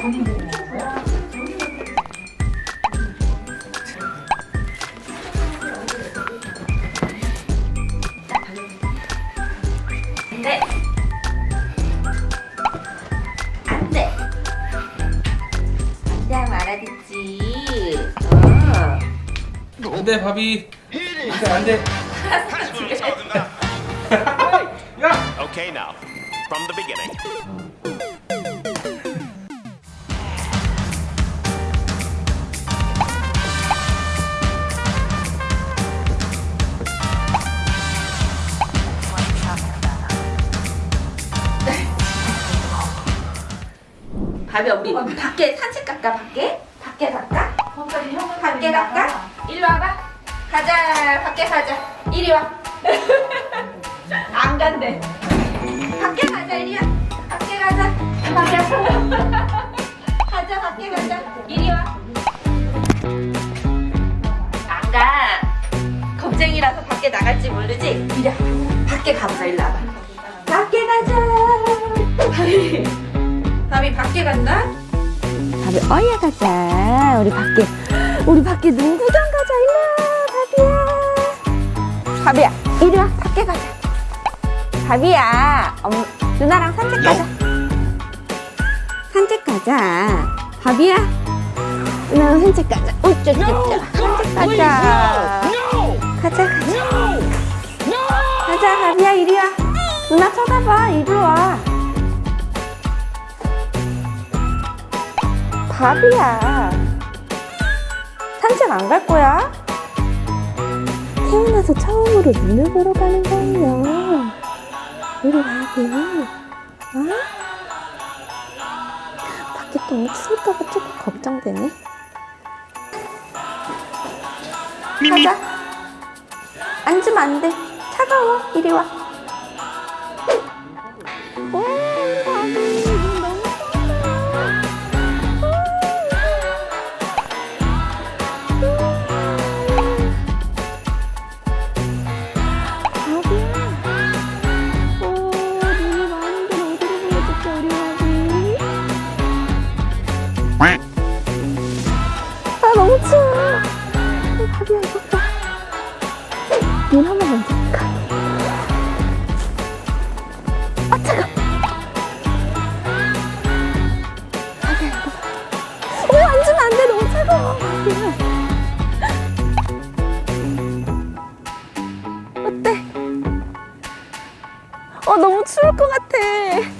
네. 안 돼. 안돼 하면 알아듣지. 어. 안돼 바비 안돼 안돼 야 Okay, now, from the beginning. 바비야 우리 밖에 산책 갈까 밖에? 밖에 갈까? 밖에 갈까? 일로 와봐. 가자. 밖에 가자. 이리 와. 안 간대. 밖에 가자 이리 와 밖에 가자. 밖에 가자 가자 밖에 가자. 이리 와안 가 겁쟁이라서 밖에 나갈지 모르지? 이리 와. 밖에 가보자 일로 와봐. 밖에 가자 바비 밖에 간다? 바비 어야 가자. 우리 밖에 우리 밖에 농구장 가자 일로 와 바비야. 바비야. 이리 와 밖에 가자. 바비야. 엄, 누나랑 산책 가자. 산책 가자. 바비야. 누나랑 산책 가자. 우쭈쭈쭈 산책 가자 바비야. 산책 안 갈 거야? 태어나서 처음으로 눈을 보러 가는 거예요. 우리 바비 어? 밖에 너무 추울까봐 조금 걱정되네. 가자. 앉으면 안돼. 차가워. 이리 와 아, 너무 추워. 어, 바비야, 이거 봐. 눈 한번 만져볼까? 아, 차가. 바비야. 어때? 어 너무 추울 것 같아. 어,